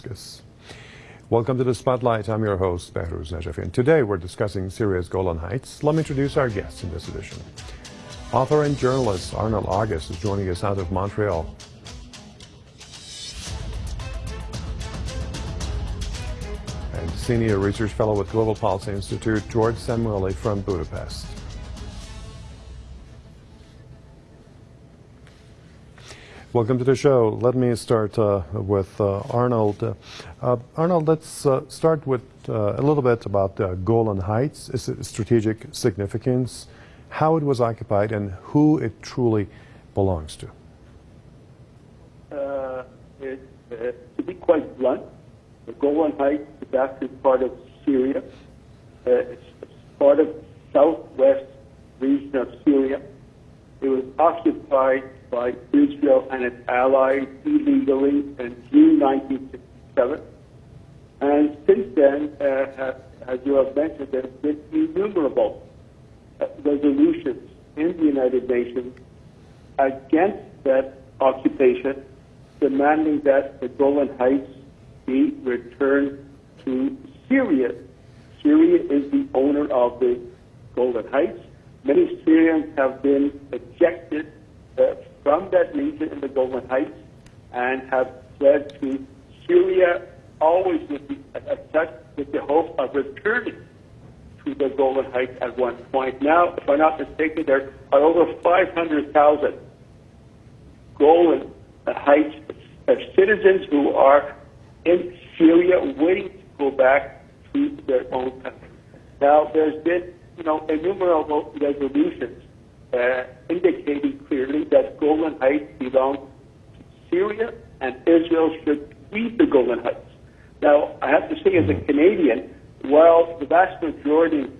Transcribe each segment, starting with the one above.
Damascus. Welcome to the Spotlight. I'm your host, Behruz Najafi. And today we're discussing Syria's Golan Heights. Let me introduce our guests in this edition. Author and journalist Arnold August is joining us out of Montreal. And Senior Research Fellow with Global Policy Institute, George Szamuely from Budapest. Welcome to the show. Let me start uh, with uh, Arnold. Uh, Arnold, let's uh, start with uh, a little bit about Golan Heights, its strategic significance, how it was occupied, and who it truly belongs to. Uh, it, to be quite blunt, the Golan Heights is actually part of Syria. it's part of southwest region of Syria. It was occupied by Israel and its allies illegally in June 1967. And since then, uh, as you have mentioned, there have been innumerable resolutions in the United Nations against that occupation, demanding that the Golan Heights be returned to Syria. Syria is the owner of the Golan Heights. Many Syrians have been ejected uh, from that region in the Golan Heights and have fled to Syria, always with the, with the hope of returning to the Golan Heights at one point. Now, if I'm not mistaken, there are over 500,000 Golan Heights citizens who are in Syria waiting to go back to their own country. Now, there's been, you know, innumerable resolutions indicating clearly that Golan Heights belong to Syria and Israel should leave the Golan Heights. Now, I have to say, as a Canadian, while the vast majority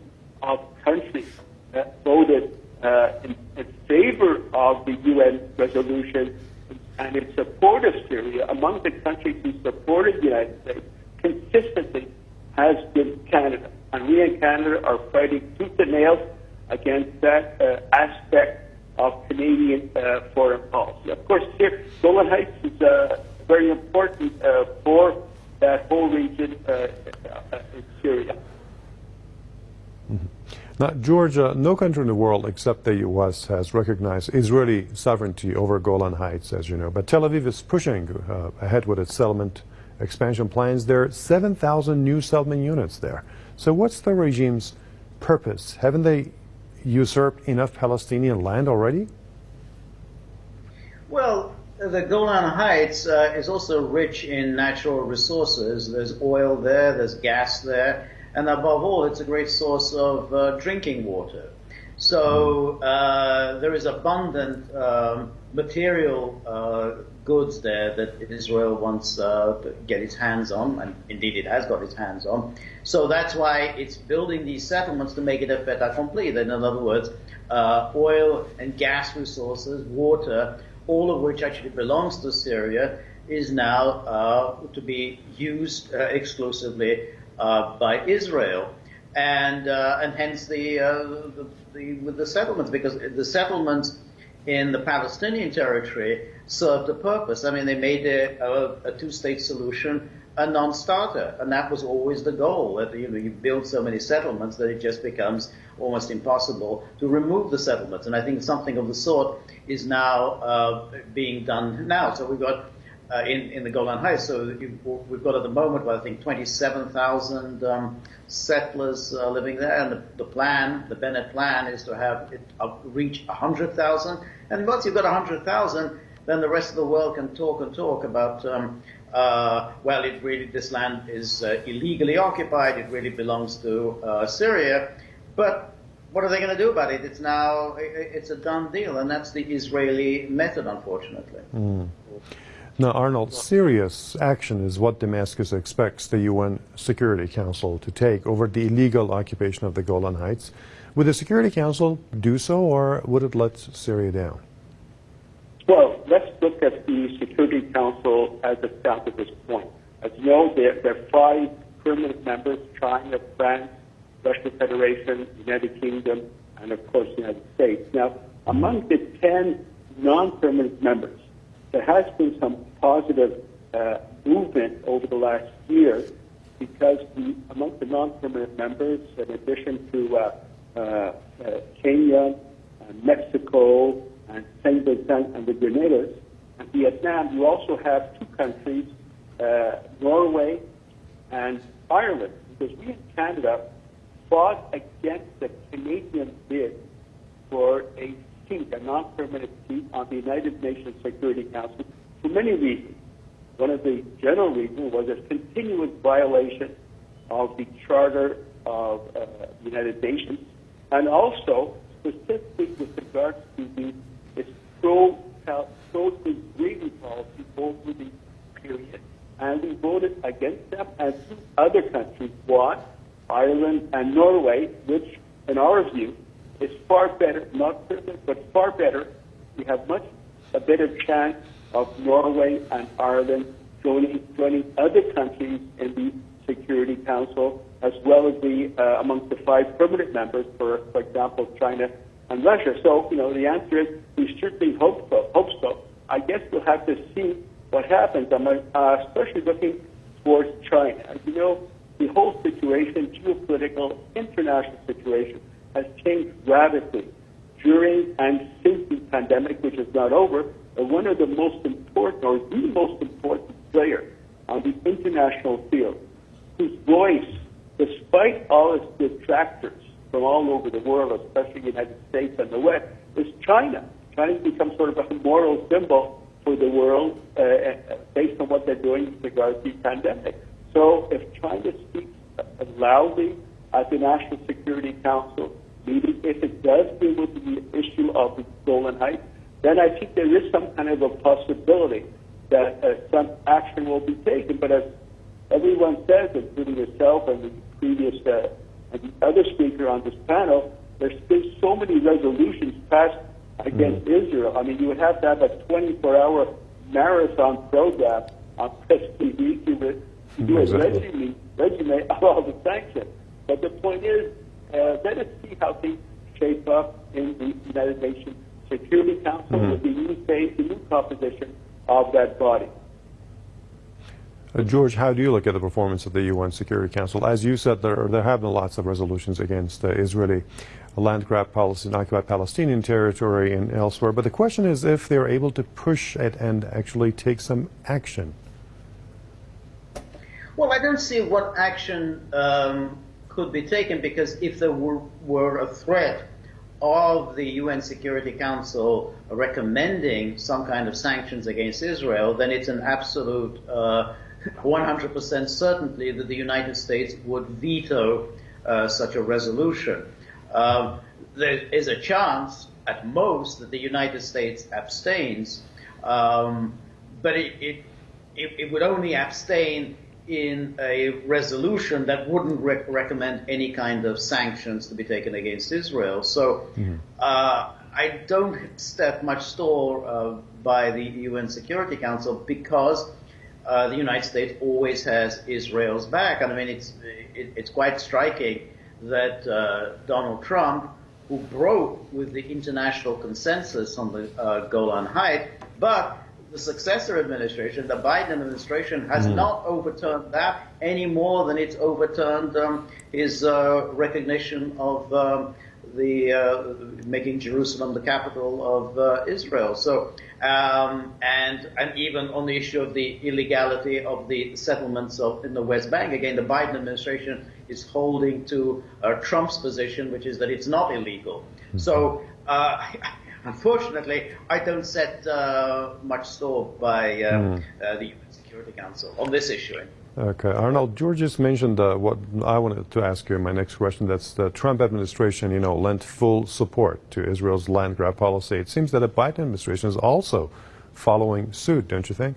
of countries uh, voted uh, in, in, favor of the UN resolution and in support of Syria, among the countries who supported the United States consistently has been Canada. And we in Canada are fighting tooth and nail against that uh, aspect of Canadian uh, foreign policy. Of course, here, Golan Heights is uh, very important uh, for that whole region uh, in Syria. Mm-hmm. Now, Georgia, no country in the world except the U.S. has recognized Israeli sovereignty over Golan Heights, as you know. But Tel Aviv is pushing uh, ahead with its settlement expansion plans. There are 7,000 new settlement units there. So what's the regime's purpose? Haven't they usurped enough Palestinian land already? Well, the Golan Heights uh, is also rich in natural resources. There's oil there, there's gas there, and above all, it's a great source of uh, drinking water. So hmm. uh, there is abundant um, material uh, goods there that Israel wants uh, to get its hands on, and indeed it has got its hands on. So that's why it's building these settlements to make it a fait accompli. In other words, uh, oil and gas resources, water, all of which actually belongs to Syria, is now uh, to be used uh, exclusively by Israel. And, uh, and hence the, the, the, with the settlements, because the settlements in the Palestinian territory served a purpose. I mean, they made a, a, a two-state solution a non-starter, and that was always the goal. That you know, you build so many settlements that it just becomes almost impossible to remove the settlements. And I think something of the sort is now uh, being done now. So we've got uh, in, in the Golan Heights. So we've got at the moment, well, I think 27,000 um, settlers uh, living there, and the, the, plan, the Bennett plan, is to have it reach 100,000. And once you've got 100,000, then the rest of the world can talk and talk about, um, uh, well, it really this land is uh, illegally occupied. It really belongs to uh, Syria, but what are they going to do about it? It's now it's a done deal, and that's the Israeli method, unfortunately. Mm. Now, Arnold, serious action is what Damascus expects the UN Security Council to take over the illegal occupation of the Golan Heights. Would the Security Council do so, or would it let Syria down? Well, let's look at the Security Council as it stands at this point. As you know, there, there are five permanent members, China, France, Russian Federation, United Kingdom, and of course the United States. Now, among the 10 non-permanent members, there has been some positive uh, movement over the last year because among the non-permanent members, in addition to uh, uh, uh, Kenya, and Mexico, and Saint Vincent and the Grenadines, and Vietnam, you also have two countries, uh, Norway and Ireland, because we in Canada fought against the Canadian bid for a seat, a non-permanent seat on the United Nations Security Council for many reasons. One of the general reasons was a continuous violation of the Charter of uh, the United Nations, and also specifically with regards to the pro pro Israeli policy over the period, and we voted against them, and two other countries won, Ireland and Norway, which, in our view, is far better, not perfect, but far better. We have much a better chance of Norway and Ireland joining, joining other countries in the Security Council, as well as the uh, amongst the five permanent members, for, for example, China and Russia. So, you know, the answer is we certainly hope so. Hope so. I guess we'll have to see what happens. I'm uh, especially looking towards China. As you know, the whole situation, geopolitical, international situation, has changed radically during and since the pandemic, which is not over. One of the most important, or the most important player on the international field, whose voice, despite all its detractors from all over the world, especially the United States and the West, is China. China's become sort of a moral symbol for the world uh, uh based on what they're doing with regard to the pandemic. So if China speaks loudly at the National Security Council meeting, if it does deal with the issue of the Golan Heights, then I think there is some kind of a possibility that uh, some action will be taken. But as everyone says, including yourself and the previous uh, and the other speaker on this panel, there's been so many resolutions passed against mm-hmm. Israel. I mean, you would have to have a 24-hour marathon program on press TV to do a resume, resume of all the sanctions. But the point is, uh, let us see how things shape up in the United Nations Security Council mm-hmm. with the new phase, the new composition of that body. Uh, George, how do you look at the performance of the UN Security Council? As you said, there, there have been lots of resolutions against uh, Israeli land grab policy in occupied Palestinian territory and elsewhere. But the question is if they're able to push it and actually take some action. Well, I don't see what action um, could be taken because if there were, were a threat of the UN Security Council recommending some kind of sanctions against Israel, then it's an absolute uh, 100% certainty that the United States would veto uh, such a resolution. Um, there is a chance, at most, that the United States abstains, um, but it, it, it, it would only abstain in a resolution that wouldn't rec- recommend any kind of sanctions to be taken against Israel. So mm-hmm. uh, I don't step much store uh, by the UN Security Council because uh, the United States always has Israel's back. And I mean, it's it, it's quite striking that uh, Donald Trump, who broke with the international consensus on the uh, Golan Heights, but the successor administration, the Biden administration, has mm. not overturned that any more than it's overturned um, his uh, recognition of um, the uh, making Jerusalem the capital of uh, Israel. So, um, and and even on the issue of the illegality of the settlements of, in the West Bank, again, the Biden administration is holding to uh, Trump's position, which is that it's not illegal. Mm-hmm. So. Unfortunately, I don't set uh, much store by uh, mm. uh, the UN Security Council on this issue. Okay, Arnold, George just mentioned uh, what I wanted to ask you in my next question. That's the Trump administration, you know, lent full support to Israel's land grab policy. It seems that the Biden administration is also following suit, don't you think?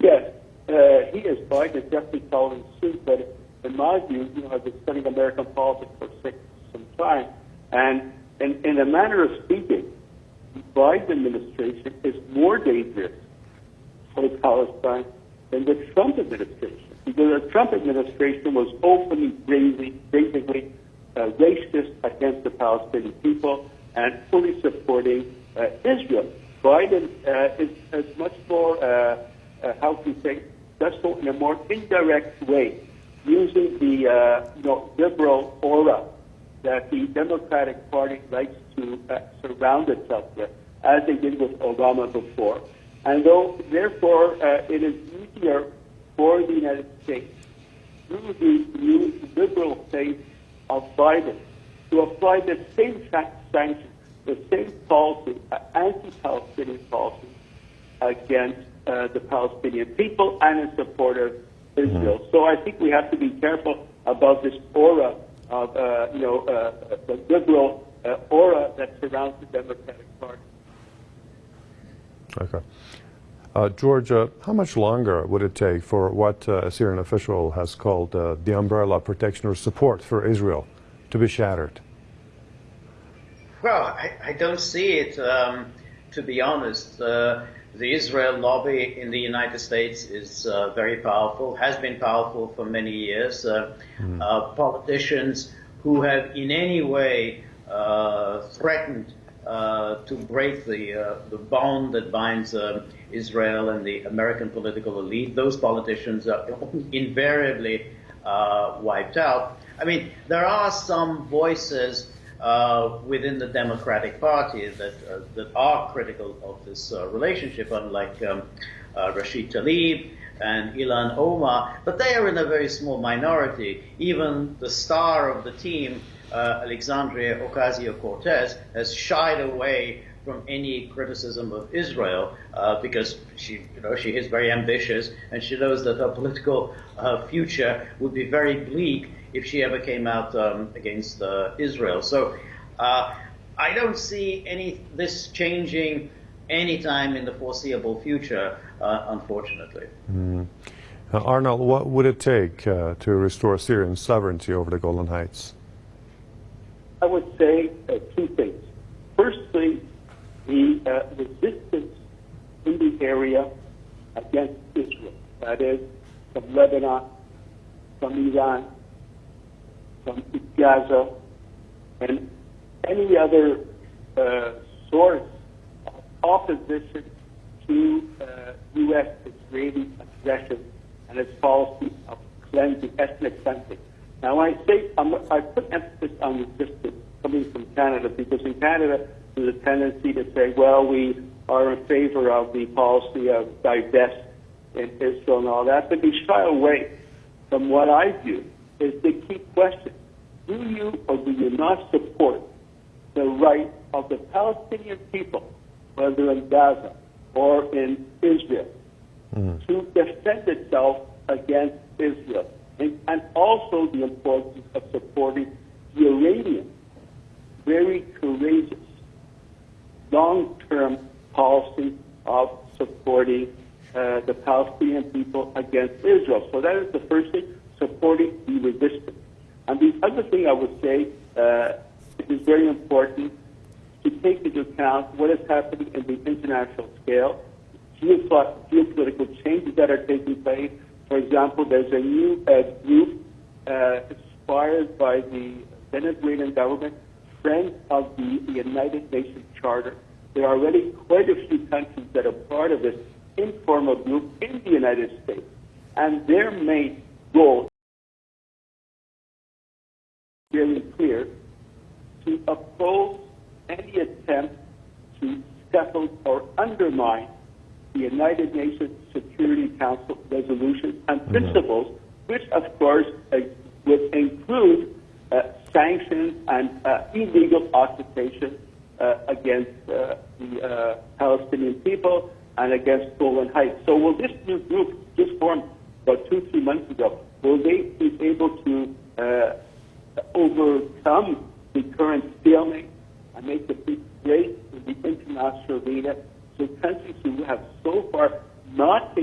Yes, uh, he is. Biden is definitely following suit, but in my view, you know, I've been studying American politics for six, some time, and in, in a manner of speaking, the Biden administration is more dangerous for Palestine than the Trump administration. Because the Trump administration was openly, basically uh, racist against the Palestinian people and fully supporting uh, Israel. Biden uh, is, is much more uh, uh, how to say, does so in a more indirect way, using the uh, you know liberal aura that the Democratic Party likes to uh, surround itself with, as they did with Obama before. And though, therefore, uh, it is easier for the United States through the new liberal face of Biden to apply the same sanctions, the same policy, uh, anti-Palestinian policy against uh, the Palestinian people and in support of Israel. Mm-hmm. So I think we have to be careful about this aura of, uh, you know, uh, the liberal uh, aura that surrounds the Democratic Party. Okay. Uh, Georgia, how much longer would it take for what uh, a Syrian official has called uh, the umbrella protection or support for Israel to be shattered? Well, I, I don't see it, um, to be honest. The Israel lobby in the United States is uh, very powerful, has been powerful for many years. Uh, uh, politicians who have in any way uh, threatened uh, to break the, uh, the bond that binds Israel and the American political elite, those politicians are invariably uh, wiped out. I mean, there are some voices uh, within the Democratic Party that uh, that are critical of this uh, relationship, unlike um, uh, Rashid Tlaib and Ilhan Omar, but they are in a very small minority. Even the star of the team, uh, Alexandria Ocasio-Cortez, has shied away from any criticism of Israel uh, because she, you know, she is very ambitious and she knows that her political uh, future would be very bleak if she ever came out um, against uh, Israel. So uh, I don't see any this changing anytime in the foreseeable future, uh, unfortunately. Uh, Arnold, what would it take uh, to restore Syrian sovereignty over the Golan Heights? I would say uh, two things. Firstly, the uh, resistance in the area against Israel, that is, from Lebanon, from Iran, from Gaza, and any other uh, source of opposition to uh, U.S. Israeli aggression and its policy of cleansing, ethnic cleansing. Now, I say I'm, I put emphasis on resistance coming from Canada because in Canada there's a tendency to say, well, we are in favor of the policy of divest in Israel and all that, but we shy away from what I view is the key question. Do you or do you not support the right of the Palestinian people, whether in Gaza or in Israel, to defend itself against Israel? And, and also the importance of supporting the Iranian, very courageous, long-term policy of supporting uh, the Palestinian people against Israel. So that is the first thing, supporting the resistance. And the other thing I would say, uh, it is very important to take into account what is happening in the international scale, geopo- geopolitical changes that are taking place. For example, there's a new uh, group uh, inspired by the Venezuelan government, Friends of the United Nations Charter. There are already quite a few countries that are part of this informal group in the United States. And their main goal really clear to oppose any attempt scuttle or undermine the United Nations Security Council resolutions and principles, which of course uh, would include uh, sanctions and uh, illegal occupation uh, against uh, the uh, Palestinian people and against Golan Heights. So will this new group, just formed about two, three months ago, will they be able to uh, overcome the current stalemate and make a big break in the international arena so countries who have so far not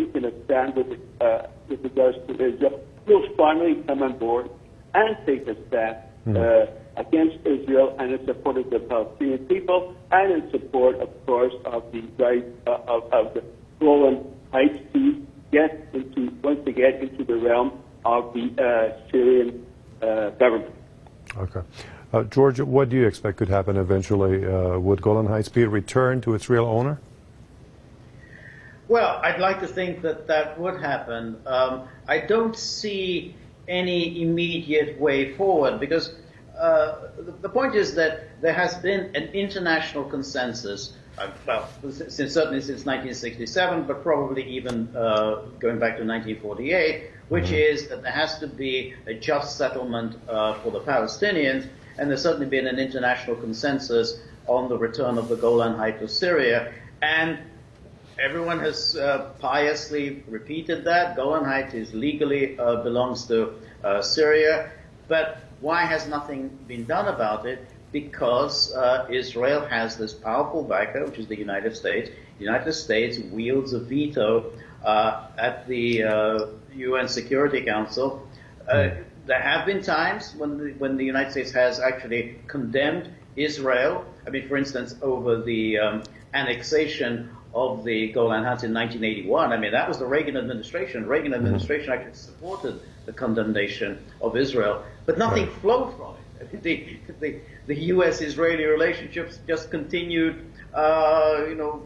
stand with, uh, with regards to Israel will finally come on board and take a stand uh, against Israel and in support of the Palestinian people and in support, of course, of the right uh, of, of the Golan Heights to get into, once again, into the realm of the uh, Syrian uh, government. Okay. Uh, Georgia, what do you expect could happen eventually? Uh, would Golan Heights be returned to its real owner? Well, I'd like to think that that would happen. Um, I don't see any immediate way forward because uh, the, the point is that there has been an international consensus, uh, well, since, certainly since 1967, but probably even uh, going back to 1948, which is that there has to be a just settlement uh, for the Palestinians, and there's certainly been an international consensus on the return of the Golan Heights to Syria, and everyone has uh, piously repeated that. Golan Heights is legally uh, belongs to uh, Syria, but why has nothing been done about it? Because uh, Israel has this powerful backer, which is the United States. The United States wields a veto uh, at the UN uh, Security Council. there have been times when the, when the United States has actually condemned Israel. I mean, for instance, over the um, annexation of the Golan Heights in 1981. I mean, that was the Reagan administration. Reagan Mm-hmm. administration actually supported the condemnation of Israel, but nothing Right. flowed from it. The, the, the U.S.-Israeli relationships just continued, uh, you know,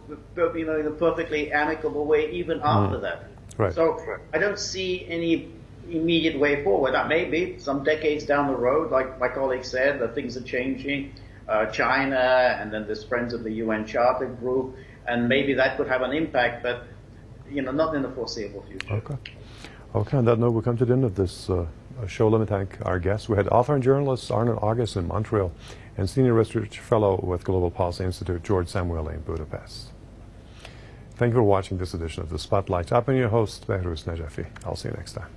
you know, in a perfectly amicable way even after that. Mm-hmm. Right. So I don't see any immediate way forward. That may be some decades down the road, like my colleague said, that things are changing. Uh, China and then there's Friends of the UN Charter Group, and maybe that could have an impact, but you know, not in the foreseeable future. Okay. Okay, on that note, we come to the end of this uh, show. Let me thank our guests. We had author and journalist Arnold August in Montreal and Senior Research Fellow with Global Policy Institute, George Szamuely in Budapest. Thank you for watching this edition of The Spotlight. I've been your host, Behruz Najafi. I'll see you next time.